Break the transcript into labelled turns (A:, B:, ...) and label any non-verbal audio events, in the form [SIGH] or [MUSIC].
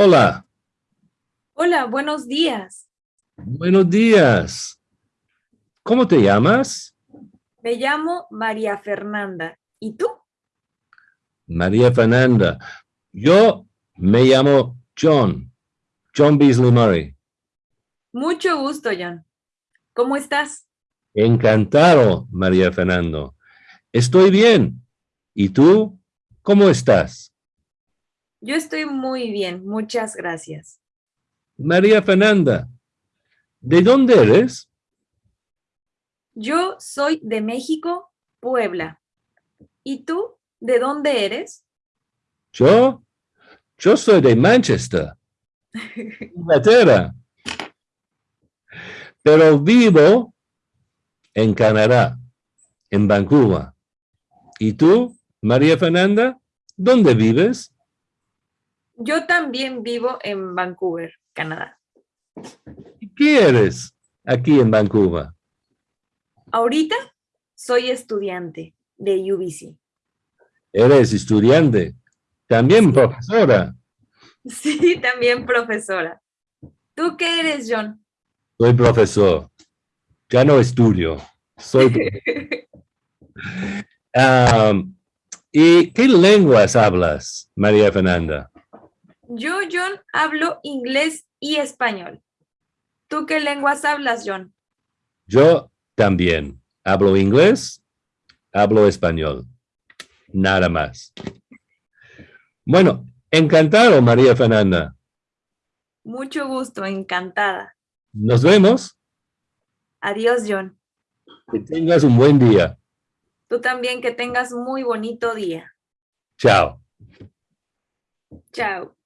A: Hola,
B: Hola, buenos días.
A: buenos días. ¿Cómo te llamas?
B: Me llamo María Fernanda. ¿Y tú?
A: María Fernanda. Yo me llamo John, John Beasley Murray.
B: Mucho gusto, John. ¿Cómo estás?
A: Encantado, María Fernando. Estoy bien. ¿Y tú? ¿Cómo estás?
B: Yo estoy muy bien, muchas gracias.
A: María Fernanda, ¿de dónde eres?
B: Yo soy de México, Puebla. ¿Y tú? ¿De dónde eres?
A: Yo, yo soy de Manchester, [LAUGHS] Inglaterra. Pero vivo en Canadá, en Vancouver. ¿Y tú, María Fernanda, dónde vives?
B: Yo también vivo en Vancouver, Canadá.
A: ¿Y ¿Qué eres aquí en Vancouver?
B: Ahorita soy estudiante de UBC.
A: Eres estudiante, también profesora.
B: Sí, [LAUGHS] también profesora. ¿Tú qué eres, John?
A: Soy profesor. Ya no estudio. Soy. Am, [LAUGHS] ¿Y qué lenguas hablas, María Fernanda?
B: Yo, John, hablo inglés y español. ¿Tú qué lenguas hablas, John?
A: Yo también hablo inglés, hablo español. Nada más. Bueno, encantado, María Fernanda.
B: Mucho gusto, encantada.
A: Nos vemos.
B: Adiós, John.
A: Que tengas un buen día.
B: Tú también que tengas muy bonito día.
A: Chao.
B: Chao.